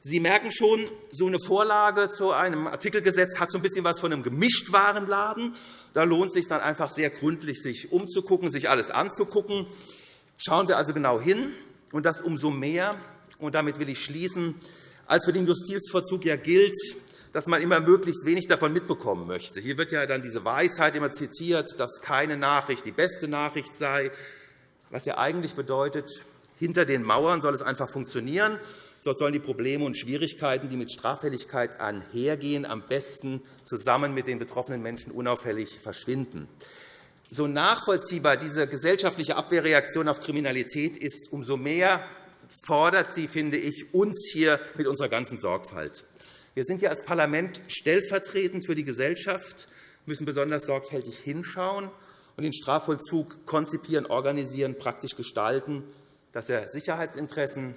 Sie merken schon, so eine Vorlage zu einem Artikelgesetz hat so ein bisschen was von einem Gemischtwarenladen. Da lohnt es sich dann einfach sehr gründlich, sich umzugucken, sich alles anzugucken. Schauen wir also genau hin, und das umso mehr. Und damit will ich schließen, als für den Justizvollzug ja gilt, dass man immer möglichst wenig davon mitbekommen möchte. Hier wird ja dann diese Weisheit immer zitiert, dass keine Nachricht die beste Nachricht sei, was ja eigentlich bedeutet, hinter den Mauern soll es einfach funktionieren. Dort sollen die Probleme und Schwierigkeiten, die mit Straffälligkeit einhergehen, am besten zusammen mit den betroffenen Menschen unauffällig verschwinden. So nachvollziehbar diese gesellschaftliche Abwehrreaktion auf Kriminalität ist, umso mehr fordert sie, finde ich, uns hier mit unserer ganzen Sorgfalt. Wir sind hier als Parlament stellvertretend für die Gesellschaft, müssen besonders sorgfältig hinschauen und den Strafvollzug konzipieren, organisieren, praktisch gestalten, dass er Sicherheitsinteressen,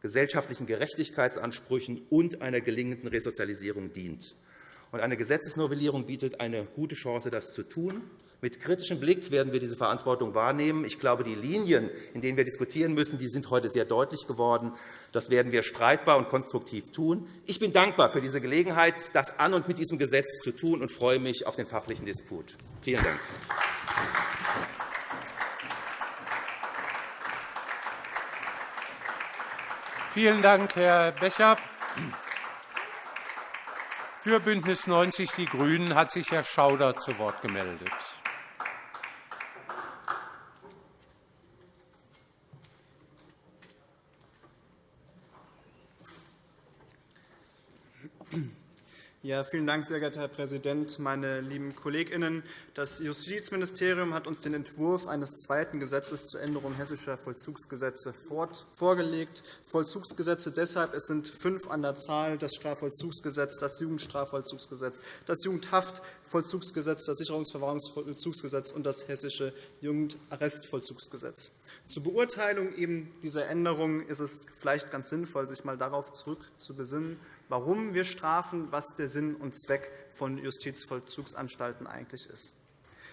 gesellschaftlichen Gerechtigkeitsansprüchen und einer gelingenden Resozialisierung dient. Eine Gesetzesnovellierung bietet eine gute Chance, das zu tun. Mit kritischem Blick werden wir diese Verantwortung wahrnehmen. Ich glaube, die Linien, in denen wir diskutieren müssen, sind heute sehr deutlich geworden. Das werden wir streitbar und konstruktiv tun. Ich bin dankbar für diese Gelegenheit, das an und mit diesem Gesetz zu tun, und freue mich auf den fachlichen Disput. Vielen Dank. Vielen Dank, Herr Becher. Für BÜNDNIS 90 die GRÜNEN hat sich Herr Schauder zu Wort gemeldet. Ja, vielen Dank, sehr geehrter Herr Präsident, meine lieben KollegInnen! Das Justizministerium hat uns den Entwurf eines zweiten Gesetzes zur Änderung hessischer Vollzugsgesetze vorgelegt. Vollzugsgesetze deshalb, es sind fünf an der Zahl, das Strafvollzugsgesetz, das Jugendstrafvollzugsgesetz, das Jugendhaftvollzugsgesetz, das Sicherungsverwahrungsvollzugsgesetz und das hessische Jugendarrestvollzugsgesetz. Zur Beurteilung eben dieser Änderungen ist es vielleicht ganz sinnvoll, sich einmal darauf zurückzubesinnen, warum wir strafen, was der Sinn und Zweck von Justizvollzugsanstalten eigentlich ist.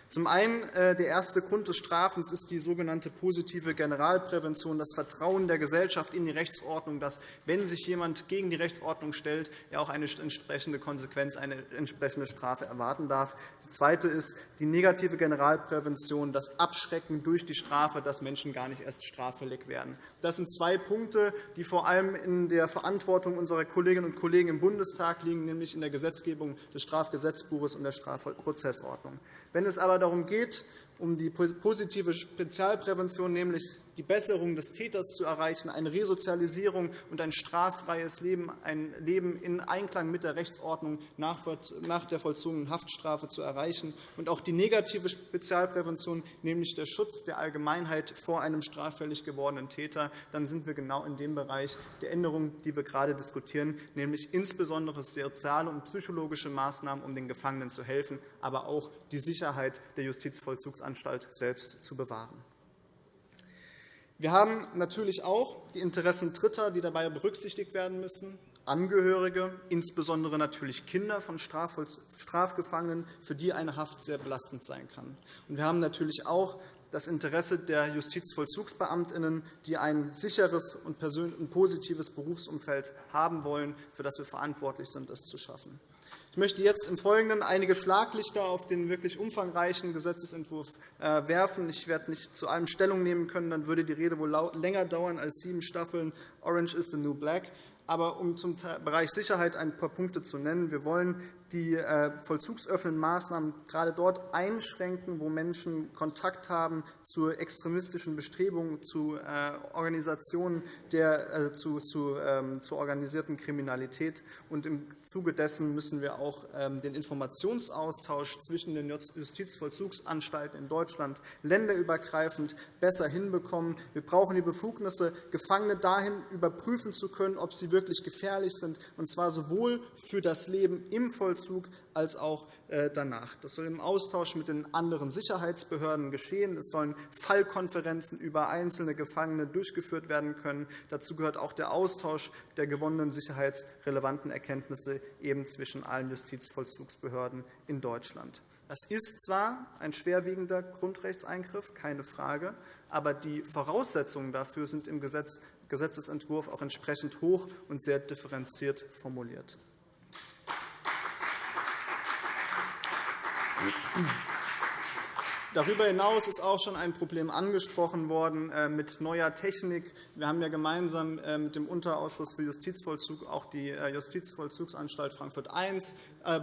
Zum einen äh, der erste Grund des Strafens ist die sogenannte positive Generalprävention, das Vertrauen der Gesellschaft in die Rechtsordnung, dass, wenn sich jemand gegen die Rechtsordnung stellt, er auch eine entsprechende Konsequenz, eine entsprechende Strafe erwarten darf. Zweite ist die negative Generalprävention, das Abschrecken durch die Strafe, dass Menschen gar nicht erst straffällig werden. Das sind zwei Punkte, die vor allem in der Verantwortung unserer Kolleginnen und Kollegen im Bundestag liegen, nämlich in der Gesetzgebung des Strafgesetzbuches und der Strafprozessordnung. Wenn es aber darum geht, um die positive Spezialprävention, nämlich die Besserung des Täters zu erreichen, eine Resozialisierung und ein straffreies Leben, ein Leben in Einklang mit der Rechtsordnung nach der vollzogenen Haftstrafe zu erreichen, und auch die negative Spezialprävention, nämlich der Schutz der Allgemeinheit vor einem straffällig gewordenen Täter, dann sind wir genau in dem Bereich der Änderungen, die wir gerade diskutieren, nämlich insbesondere soziale und psychologische Maßnahmen, um den Gefangenen zu helfen, aber auch die Sicherheit der Justizvollzugsanstalt selbst zu bewahren. Wir haben natürlich auch die Interessen Dritter, die dabei berücksichtigt werden müssen. Angehörige, insbesondere natürlich Kinder von Strafgefangenen, für die eine Haft sehr belastend sein kann. Wir haben natürlich auch das Interesse der Justizvollzugsbeamtinnen, die ein sicheres und positives Berufsumfeld haben wollen, für das wir verantwortlich sind, es zu schaffen. Ich möchte jetzt im Folgenden einige Schlaglichter auf den wirklich umfangreichen Gesetzentwurf äh, werfen. Ich werde nicht zu allem Stellung nehmen können, dann würde die Rede wohl länger dauern als sieben Staffeln Orange is the New Black. Aber um zum Bereich Sicherheit ein paar Punkte zu nennen. Wir wollen die äh, vollzugsöffnenden Maßnahmen gerade dort einschränken, wo Menschen Kontakt haben zu extremistischen Bestrebungen, zu äh, Organisationen der, äh, zu, zu, ähm, zur organisierten Kriminalität. Und Im Zuge dessen müssen wir auch ähm, den Informationsaustausch zwischen den Justizvollzugsanstalten in Deutschland länderübergreifend besser hinbekommen. Wir brauchen die Befugnisse, Gefangene dahin überprüfen zu können, ob sie wirklich gefährlich sind, und zwar sowohl für das Leben im Vollzug Vollzug als auch äh, danach. Das soll im Austausch mit den anderen Sicherheitsbehörden geschehen. Es sollen Fallkonferenzen über einzelne Gefangene durchgeführt werden können. Dazu gehört auch der Austausch der gewonnenen sicherheitsrelevanten Erkenntnisse eben zwischen allen Justizvollzugsbehörden in Deutschland. Das ist zwar ein schwerwiegender Grundrechtseingriff, keine Frage, aber die Voraussetzungen dafür sind im Gesetzentwurf auch entsprechend hoch und sehr differenziert formuliert. Thank you. Darüber hinaus ist auch schon ein Problem angesprochen worden äh, mit neuer Technik. Wir haben ja gemeinsam äh, mit dem Unterausschuss für Justizvollzug auch die äh, Justizvollzugsanstalt Frankfurt I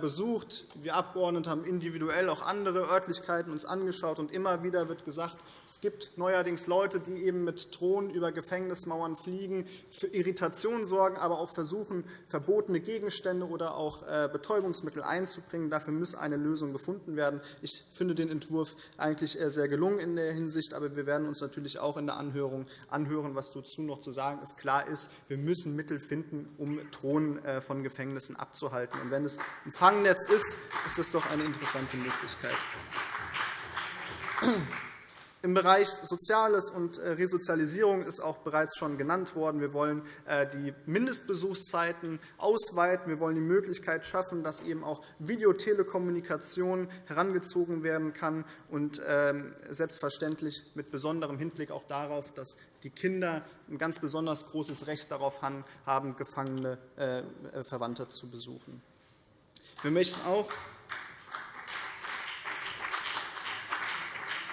besucht. Wir Abgeordnete haben individuell auch andere Örtlichkeiten uns angeschaut. und Immer wieder wird gesagt, es gibt neuerdings Leute, die eben mit Drohnen über Gefängnismauern fliegen, für Irritationen sorgen, aber auch versuchen, verbotene Gegenstände oder auch Betäubungsmittel einzubringen. Dafür muss eine Lösung gefunden werden. Ich finde den Entwurf eigentlich sehr gelungen in der Hinsicht. Aber wir werden uns natürlich auch in der Anhörung anhören, was dazu noch zu sagen ist. Klar ist, wir müssen Mittel finden, um Drohnen äh, von Gefängnissen abzuhalten. Und wenn es ein Fangnetz ist, ist das doch eine interessante Möglichkeit. Im Bereich Soziales und äh, Resozialisierung ist auch bereits schon genannt worden. Wir wollen äh, die Mindestbesuchszeiten ausweiten. Wir wollen die Möglichkeit schaffen, dass eben auch Videotelekommunikation herangezogen werden kann und ähm, selbstverständlich mit besonderem Hinblick auch darauf, dass die Kinder ein ganz besonders großes Recht darauf haben, gefangene äh, Verwandte zu besuchen. Wir möchten auch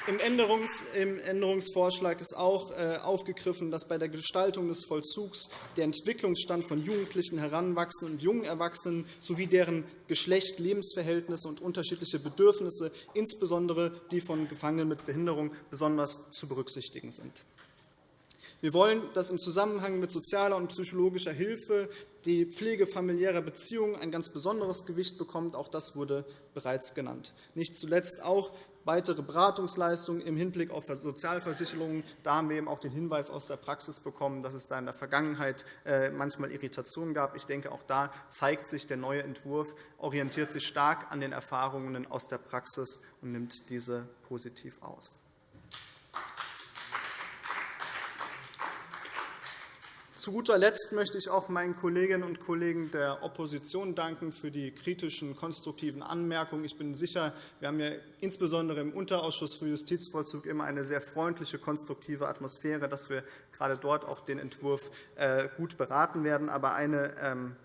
Im Änderungsvorschlag ist auch äh, aufgegriffen, dass bei der Gestaltung des Vollzugs der Entwicklungsstand von Jugendlichen, Heranwachsenden und jungen Erwachsenen sowie deren Geschlecht, Lebensverhältnisse und unterschiedliche Bedürfnisse, insbesondere die von Gefangenen mit Behinderung, besonders zu berücksichtigen sind. Wir wollen, dass im Zusammenhang mit sozialer und psychologischer Hilfe die Pflege familiärer Beziehungen ein ganz besonderes Gewicht bekommt. Auch das wurde bereits genannt. Nicht zuletzt auch weitere Beratungsleistungen im Hinblick auf Sozialversicherungen. Da haben wir eben auch den Hinweis aus der Praxis bekommen, dass es da in der Vergangenheit äh, manchmal Irritationen gab. Ich denke, auch da zeigt sich, der neue Entwurf orientiert sich stark an den Erfahrungen aus der Praxis und nimmt diese positiv aus. Zu guter Letzt möchte ich auch meinen Kolleginnen und Kollegen der Opposition danken für die kritischen, konstruktiven Anmerkungen. Ich bin sicher, wir haben ja insbesondere im Unterausschuss für Justizvollzug immer eine sehr freundliche, konstruktive Atmosphäre, dass wir gerade dort auch den Entwurf äh, gut beraten werden. Aber eine ähm,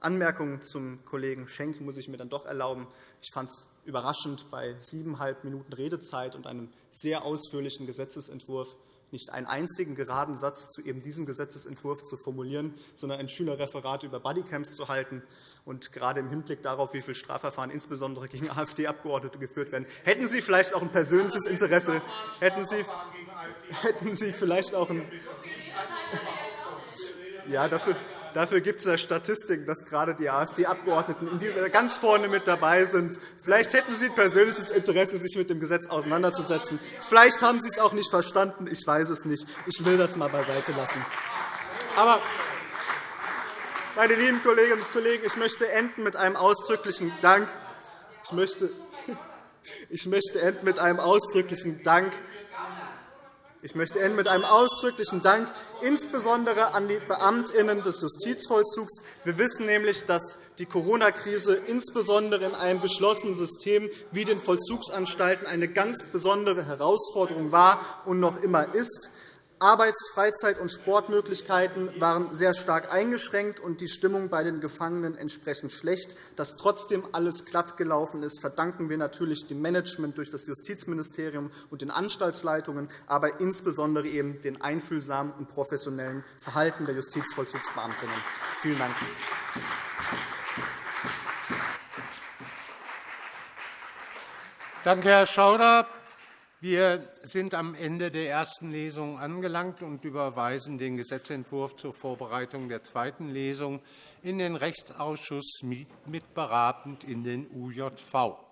Anmerkung zum Kollegen Schenk muss ich mir dann doch erlauben. Ich fand es überraschend, bei siebeneinhalb Minuten Redezeit und einem sehr ausführlichen Gesetzentwurf nicht einen einzigen geraden Satz zu eben diesem Gesetzentwurf zu formulieren, sondern ein Schülerreferat über Bodycams zu halten. Und gerade im Hinblick darauf, wie viele Strafverfahren insbesondere gegen AfD-Abgeordnete geführt werden, hätten Sie vielleicht auch ein persönliches Interesse, hätten Sie, hätten Sie vielleicht auch ein ja, dafür, Dafür gibt es ja Statistiken, dass gerade die AfD-Abgeordneten in dieser ganz vorne mit dabei sind. Vielleicht hätten Sie ein persönliches Interesse, sich mit dem Gesetz auseinanderzusetzen. Vielleicht haben Sie es auch nicht verstanden. Ich weiß es nicht. Ich will das einmal beiseite lassen. Aber, meine lieben Kolleginnen und Kollegen, ich möchte enden mit einem ausdrücklichen Dank. Ich möchte, *laughs* ich möchte enden mit einem ausdrücklichen Dank Ich möchte enden mit einem ausdrücklichen Dank, insbesondere an die Beamtinnen des Justizvollzugs. Wir wissen nämlich, dass die Corona-Krise insbesondere in einem geschlossenen System wie den Vollzugsanstalten eine ganz besondere Herausforderung war und noch immer ist. Arbeits-, Freizeit- und Sportmöglichkeiten waren sehr stark eingeschränkt und die Stimmung bei den Gefangenen entsprechend schlecht. Dass trotzdem alles glatt gelaufen ist, verdanken wir natürlich dem Management durch das Justizministerium und den Anstaltsleitungen, aber insbesondere eben dem einfühlsamen und professionellen Verhalten der Justizvollzugsbeamtinnen. Vielen Dank. Danke, Herr Schauder. Wir sind am Ende der ersten Lesung angelangt und überweisen den Gesetzentwurf zur Vorbereitung der zweiten Lesung in den Rechtsausschuss mitberatend in den UJV.